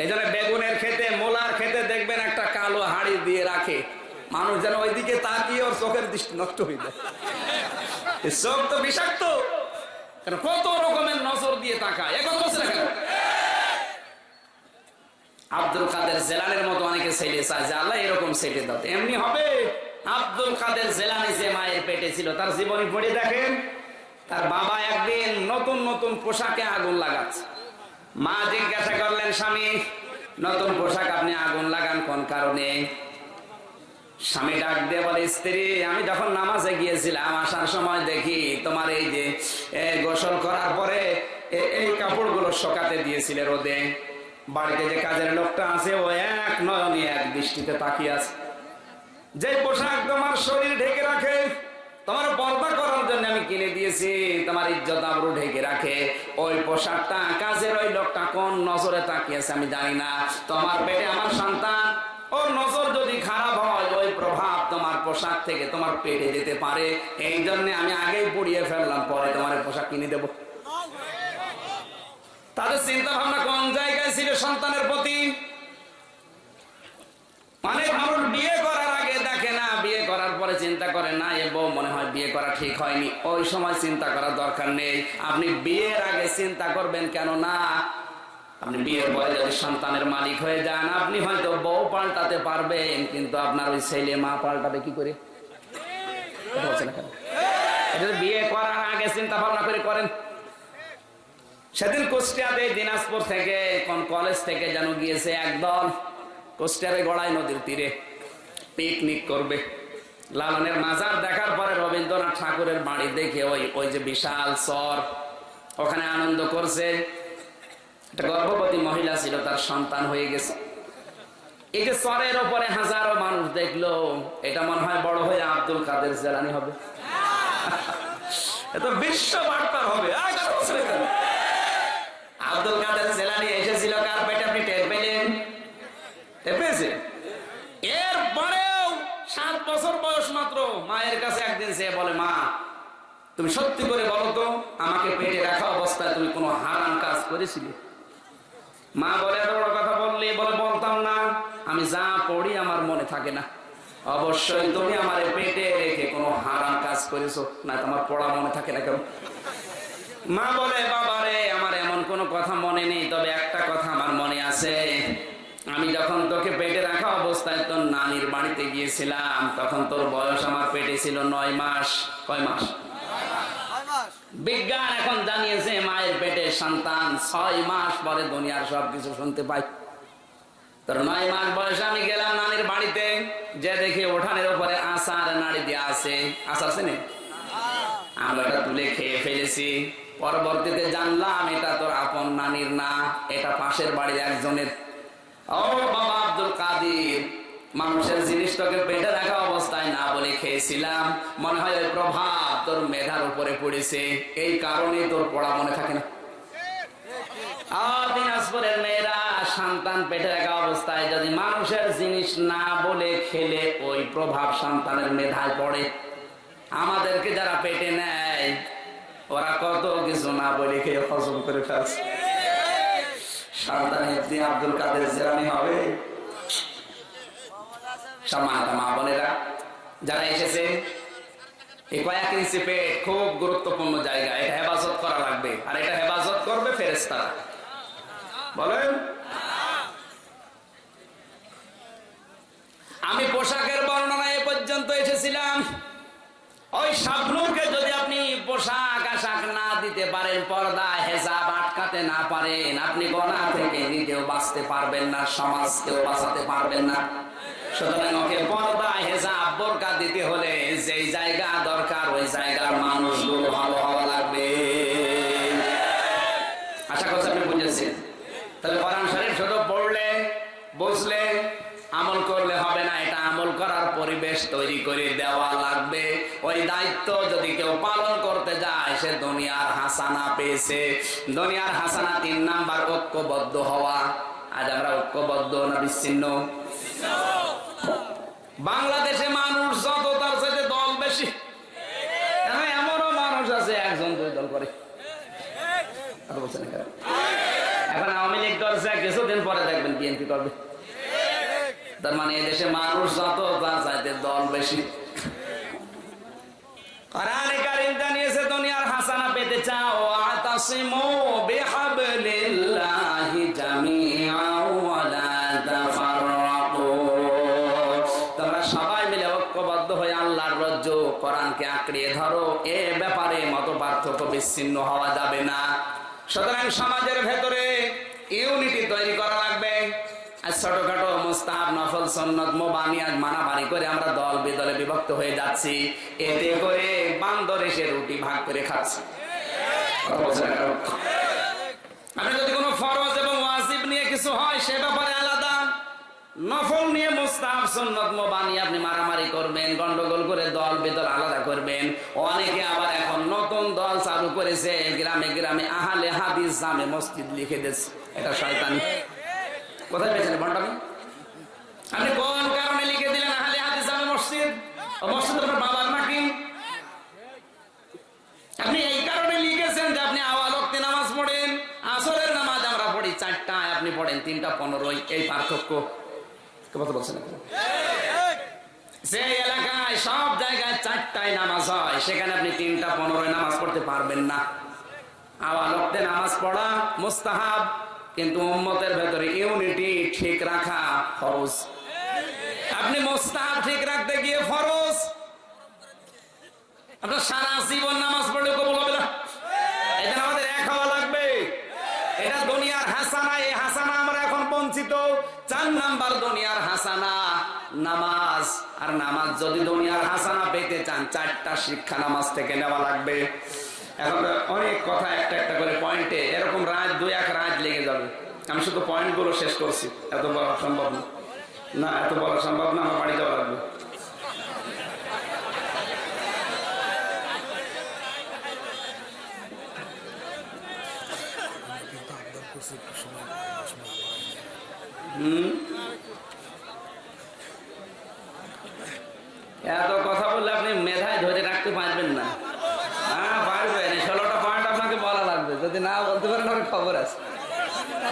[SPEAKER 2] এই জন্য বেগুনের খেতে মোলার খেতে দেখবেন একটা কালো হাড়ি দিয়ে রাখে। মানুষ যেন ওইদিকে তাকিয়ে ওর চোখের দৃষ্টি নষ্ট হয়ে যায়। চোখ তো বিষাক্ত। কত রকমের নজর দিয়ে তাকায়। এখন বলছে না কেন? আব্দুল কাদের জেলানের মতো অনেকে ছেলে চায় যে, আল্লাহ এরকম ছেলে দাও। এমনি হবে। আব্দুল কাদের জেলানি যে মায়ের পেটে ছিল, তার জীবনী পড়ে দেখেন। তার বাবা একদিন নতুন নতুন পোশাকে আগুন লাগাচ্ছে। মা জিজ্ঞাসা করলেন, স্বামী, নতুন পোশাক আপনি আগুন লাগান কোন কারণে? স্বামী ডাক দিয়ে বলে, স্ত্রী, আমি যখন নামাজে গিয়েছিলাম, আসার সময় দেখি তোমার এই যে গোসল করার পরে এই কাপড়গুলো শোকাতে দিয়েছিলে রোদে। বাড়িতে যে কাজের লোকটা আছে, ও এক নয়নে এক দৃষ্টিতে তাকিয়ে আছে। যে পোশাক তোমার শরীর ঢেকে রাখে তোমার পর্দা করার জন্য আমি কিনে দিয়েছি। তোমার ইজ্জত আবরু ঢেকে রাখে। ওই পোশাকটা কাজের ওই লোকটা কোন নজরে তাকিয়েছে আমি জানি না। তোমার পেটে আমার সন্তান। ওর নজর যদি খারাপ হয়, ওই প্রভাব তোমার পোশাক থেকে তোমার পেটে যেতে পারে। এই জন্য আমি আগেই পুড়িয়ে ফেললাম, পরে তোমার পোশাক কিনে দেবো। তাদের চিন্তা ভাবনা কোন জায়গায় ছিল সন্তানের প্রতি? মানে মানুষ বিয়ে করার আগে দেখে না বিয়ে করার পরে চিন্তা করে না এ বউ মনে হয় বিয়ে করা ঠিক হয়নি। ওই সময় চিন্তা করার দরকার নেই। আপনি বিয়ের আগে চিন্তা করবেন কেন না আপনি বিয়ের পরে যদি সন্তানের মালিক হয়ে যান, আপনি হয়তো বউ পাল্টাতে পারবেন, কিন্তু আপনার ওই ছেলে মা পাল্টাবে কি করে? বিয়ে করার আগে চিন্তা ভাবনা করে করেন। সেদিন কুষ্টিয়াতে দিনাজপুর থেকে, কোন কলেজ থেকে যেন গিয়েছে একদল কুষ্টিয়ারে গড়াই নদীর তীরে, পিকনিক করবে। লালনের মাজার দেখার পরে রবীন্দ্রনাথ ঠাকুরের বাড়ি দেখে ওই ওই যে বিশাল চর ওখানে আনন্দ করছে। একটা গর্ভবতী মহিলা ছিল, তার সন্তান হয়ে গেছে। এই যে চরের ওপরে হাজারো মানুষ দেখল, এটা মনে হয় বড় হয়ে আব্দুল কাদের জেলানি হবে। এত বিশ্ব বার্তার হবে? আব্দুল কাদের জেলানি এসেছিল কার পেটে? আপনি টের পেলেন? টের পেয়েছে মায়ের কাছে একদিন সে বলে, মা, তুমি সত্যি করে বলো তো, আমাকে পেটে রাখা অবস্থায় তুমি কোনো হারাম কাজ করেছিলে? মা বলে, এত বড় কথা বললে বলে বলতাম না। আমি যা পড়ি আমার মনে থাকে না। অবশ্যই তুমি আমার পেটে রেখে কোনো হারাম কাজ করেছ, না তোমার পড়া মনে থাকে না কেন মা বলে বাবা রে আমার এমন কোনো কথা মনে নেই, তবে একটা কথা আমার মনে আছে। আমি যখন তোকে পেটে রাখা অবস্থায় তোর নানির বাড়িতে গিয়েছিলাম তখন তোর বয়স আমার পেটে ছিল নয় মাস। কয় মাস? বিজ্ঞান এখন জানিয়েছে মায়ের পেটে সন্তান ছয় মাস পরে দুনিয়ার সবকিছু শুনতে পাই তোর নয় মাস বয়সে আমি গেলাম নানির বাড়িতে যে দেখি ওঠানের উপরে আসার নাড়ি দিয়ে আছে। আশা আছে না? আমরা এটা তুলে খেয়ে ফেলেছি। পরবর্তীতে জানলাম এটা তোর আপন নানির না এটা পাশের বাড়ির একজনের। মানুষের জিনিসটাকে পেটে রাখা অবস্থায় না বলে খেয়েছিলাম। মনে হয় ওই প্রভাব তোর মেধার উপরে পড়েছে। এই কারণে তোর পড়া মনে থাকে না। জিনিস আমাদেরকে যারা পেটে নেয়, ওরা কত কিছু না বলে খেয়ে হজম করে ফেলছে। আব্দুল কাদের জেরানি হবে। সম্মানিত মা বোনেরা, যারা এসেছে খুব গুরুত্বপূর্ণ জায়গা। এটা হেফাজত করা লাগবে। আর এটা হেফাজত করবে ফেরেস্তারা বলেন। আমি পোশাকের বর্ণনা এ পর্যন্ত এসেছিলাম। ওই স্বপ্নকে যদি আপনি পোশাক আশাক না দিতে পারেন পর্দা হেসাব আটকাতে না পারেন, আপনি গনা থেকে নিজেও বাঁচতে পারবেন না, সমাজকেও বাঁচাতে পারবেন না। সুতরাং দিতে হলে যেই জায়গা দরকার, ওই জায়গার মানুষগুলো ভালো হওয়া লাগবে। আশা তাহলে পড়লে আমল করলে হবে না, এটা আমল করার পরিবেশ তৈরি করে দেওয়া লাগবে। ওই দায়িত্ব যদি কেউ পালন করতে যায়, সে দুনিয়ার হাসানা পেয়েছে। দুনিয়ার হাসানা তিন নাম্বার ঐক্যবদ্ধ হওয়া। আজ আমরা ঐক্যবদ্ধ না বিচ্ছিন্ন? বাংলাদেশে মানুষ যত, তার সাথে দল বেশি। এমনও মানুষ আছে, একজন, দুই দল করে। এখন। আওয়ামী লীগ করছে কিছুদিন পরে দেখবেন বিএনপি করবে। তার মানে এদেশে মানুষ যত, তার চাইতে দল বেশি। তোমরা সবাই মিলে ঐক্যবদ্ধ হয়ে আল্লাহর রজ্জ কোরআনকে আঁকড়িয়ে ধরো, এ ব্যাপারে মত পার্থক্য বিচ্ছিন্ন হওয়া যাবে না। সুতরাং সমাজের ভেতরে ইউনিটি তৈরি করা ছোটখাটো মুস্তাহাব, নফল সন্নত মোবানি আজ মানামারি করে আমরা দল বেদলে বিভক্ত হয়ে যাচ্ছি। এতে করে বান্দর এসে রুটি ভাগ করে খাচ্ছে। যদি কোনো ফরজ এবং নিয়ে কিছু হয়, সে ব্যাপারে আলাদা। নফল নিয়ে সুন্নত মোবানি আপনি মারামারি করবেন, গন্ডগোল করে দল বেদল আলাদা করবেন। অনেকে আবার এখন নতুন দল চালু করেছে, গ্রামে গ্রামে আহালে হাদিস জামে মসজিদ লিখে দিচ্ছে এটা শয়তানি। কোথায় পেয়েছেন বন্টামি আপনি কোন কারণে লিখে দিলেন আহলে হাদিস জামে মসজিদ? মসজিদ আপনার বাবার নাকি আপনি এই কারণে লিখেছেন যে আপনি আওয়াল ওয়াক্তে নামাজ পড়েন, আসরের নামাজ আমরা পড়ি চারটায়, আপনি পড়েন তিনটা পনেরোই এই পার্থক্য। কথা বলছেন? যে এলাকায়, সব জায়গায় চারটায় নামাজ হয়, সেখানে আপনি তিনটা পনেরোই নামাজ পড়তে পারবেন না। আওয়াল নামাজ পড়া মুস্তাহাব। কিন্তু উম্মতের ভেতরে ইউনিটি ঠিক রাখা ফরজ। আপনি মুস্তাহাব ঠিক রাখতে গিয়ে ফরজ। আপনার সারা জীবন নামাজ পড়লে কবুল হবে না। এটা আমাদের এক হওয়া লাগবে। এটা দুনিয়ার হাসানা, এই হাসানা আমরা এখন বঞ্চিত। চার নাম্বার দুনিয়ার হাসানা, নামাজ। আর নামাজ যদি দুনিয়ার হাসানা পেতে চান, চারটা শিক্ষা নামাজ থেকে নেওয়া লাগবে। এখন অনেক কথা একটা একটা করে পয়েন্টে এরকম রাত দুই এক রাত লেগে যাবে। আমি শুধু পয়েন্টগুলো শেষ করছি, এত বলা সম্ভব না। না, এত বলা সম্ভব না, আমার বাড়ি যাওয়া লাগবে এত কথা বললে আপনি মেধায় ধরে রাখতে পারবেন না হ্যাঁ যদি না বলতে পারেন আমার খবর আছে খালি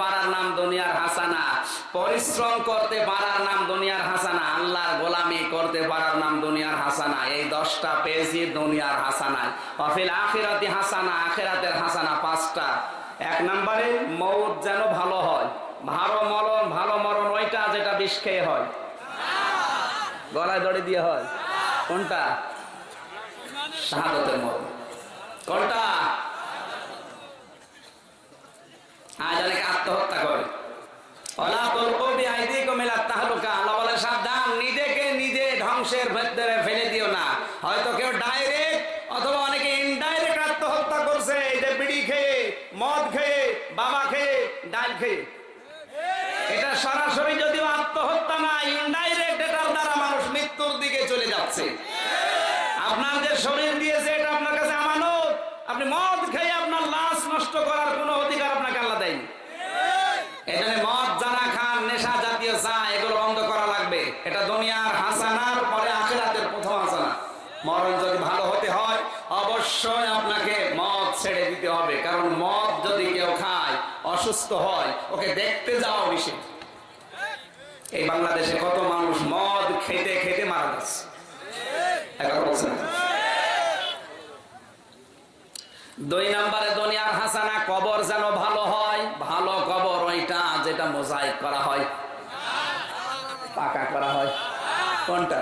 [SPEAKER 2] পারার নাম দুনিয়ার হাসানা। পরিশ্রম করতে পারার নাম দুনিয়ার হাসানা। আল্লাহর গোলামি করতে পারার নাম দুনিয়ার হাসানা। এই দশটা পেয়েছি দুনিয়ার হাসানায় অফিল আখিরাতি হাসানা, আখিরাতের হাসানা পাঁচটা। এক নম্বরে মৌত যেন ভালো হয়। ভালো মরণ ভালো মরণ, ওইটা যেটা বিষ খেয়ে হয়। গলায় দড়ি দিয়ে হয়। কোনটা? শাহাদতের মরণ কোনটা? আজ অনেকে আত্মহত্যা করে। নিজেকে নিজে ধ্বংসের ভেতরে ফেলে দিও না। হয়তো কেউ ডাইরেক্ট অথবা অনেকে আত্মহত্যা করছে। বিড়ি খেয়ে, মদ খেয়ে, বাবা খেয়ে, ডাল এটা যদিও আত্মহত্যা দ্বারা মানুষ মৃত্যুর দিকে চলে যাচ্ছে। আপনার যে শরীর দিয়েছে, এটা আপনার কাছে আমানত। আপনি মদ খেয়ে আপনার লাশ নষ্ট করার কোনো অধিকার আপনাকে আল্লাহ দেয়নি এখানে মদ যারা খান নেশা জাতীয় চা এগুলো বন্ধ করা লাগবে এটা দুনিয়ার হাসানার পরে আখেরাতের প্রথম হাসানা মরণ যদি ভালো হতে হয় অবশ্যই আপনাকে মদ ছেড়ে দিতে হবে কারণ মদ যদি কেউ খায় অসুস্থ হয়। ওকে, দেখতে যাওয়া নিষেধ এই বাংলাদেশে কত মানুষ মদ খেতে খেতে মারা বলছেন দুই নম্বরে দুনিয়ার হাসানা, কবর যেন ভালো হয়, ভালো কবর ওইটা যেটা মোজাইক করা হয়। পাকা করা হয়। কোনটা?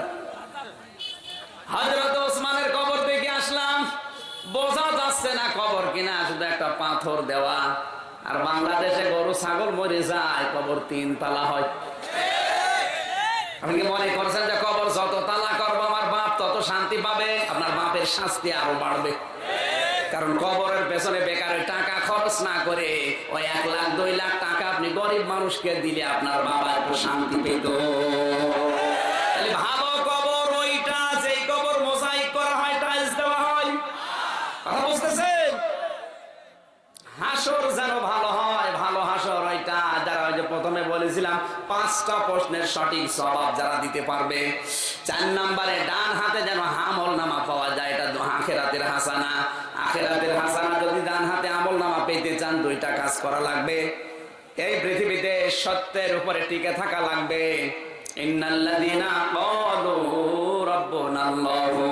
[SPEAKER 2] হজরত ওসমানের কবর দেখে আসলাম। বোঝা যাচ্ছে না কবর কিনা, শুধু একটা পাথর দেওয়া। আর বাংলাদেশে গরু, ছাগল মরে যায়, কবর তিন তালা হয়। আপনি মনে করছেন যে কবর যত তালা করব, আমার বাপ তত শান্তি পাবে? আপনার বাপের শাস্তি আরও বাড়বে। কারণ কবরের পেছনে বেকারের টাকা খরচ না করে ওই এক লাখ, দুই লাখ টাকা আপনি গরিব মানুষকে দিলে আপনার বাবা একটু শান্তি পেত। তাহলে ভালো কবর ওইটা, যেই কবর মোজাইক করা হয়, টাইলস দেওয়া হয়। বুঝতেছেন? হাসর যেন ভালো হয় ভালো হাসর ওইটা যারা ওই যে প্রথমে বলেছিলাম, পাঁচটা প্রশ্নের সঠিক জবাব যারা দিতে পারবে, চার নম্বরে ডান হাতে যেন আমল নামা পাওয়া যায়, এটা আখেরাতের হাসানা। আখেরাতের হাসানা যদি ডান হাতে আমল নামা পেতে চান, দুইটা কাজ করা লাগবে। এই পৃথিবীতে সত্যের উপরে টিকে থাকা লাগবে। ইন্নাল্লাযীনা ক্বালু রাব্বুনাল্লাহু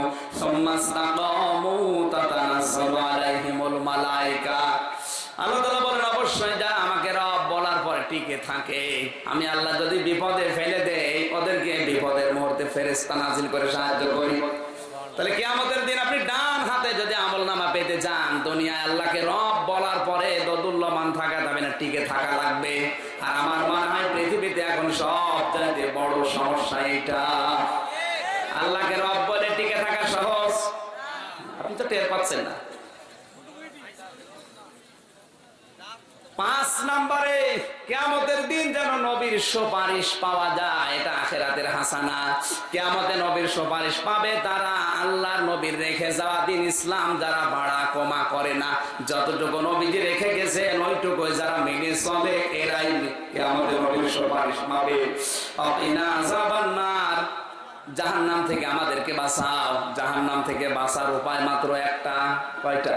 [SPEAKER 2] সুম্মা ইসতাকামু তাতানাজ্জালু আলাইহিমুল আল্লাহ তাআলা বলেন অবশ্যই যারা আমাকে রব বলার টিকে থাকে। আমি আল্লাহ যদি বিপদে ফেলে দেই, ওদেরকে বিপদের মুহূর্তে ফেরেশতা নাজিল করে সাহায্য করি। তাহলে কিয়ামতের দিন আপনি ডান হাতে যদি আমল নামা পেতে চান, দুনিয়ায় আল্লাহকে রব বলার পরে দদুল্যমান থাকা যাবে না, টিকে থাকা লাগবে। আর আমার মনে হয় পৃথিবীতে এখন সব চাইতে বড় সমস্যা এটা আল্লাহকে রব বলে টিকে থাকা সহজ। আপনি তো টের পাচ্ছেন না। পাঁচ নম্বরে কেয়ামতের দিন যেন নবীর সুপারিশ পাওয়া যায়, এটা আখেরাতের হাসানা। কেয়ামতে নবীর সুপারিশ পাবে, তারা আল্লাহর নবীর রেখে যাওয়া দিন ইসলাম যারা ভাড়া কমা করে না। যতটুকু নবীজি রেখে গেছেন ওইটুকু যারা মেনে চলে, এরাই কেয়ামতে নবীর সুপারিশ পাবে। জাবান্নার জাহান্নাম থেকে আমাদেরকে বাঁচাও। জাহান নাম থেকে বাঁচার উপায় মাত্র একটা, কয়টা?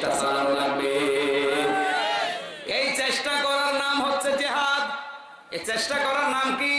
[SPEAKER 2] চেষ্টা চালানো লাগবে। এই চেষ্টা করার নাম হচ্ছে জেহাদ। এই চেষ্টা করার নাম কি?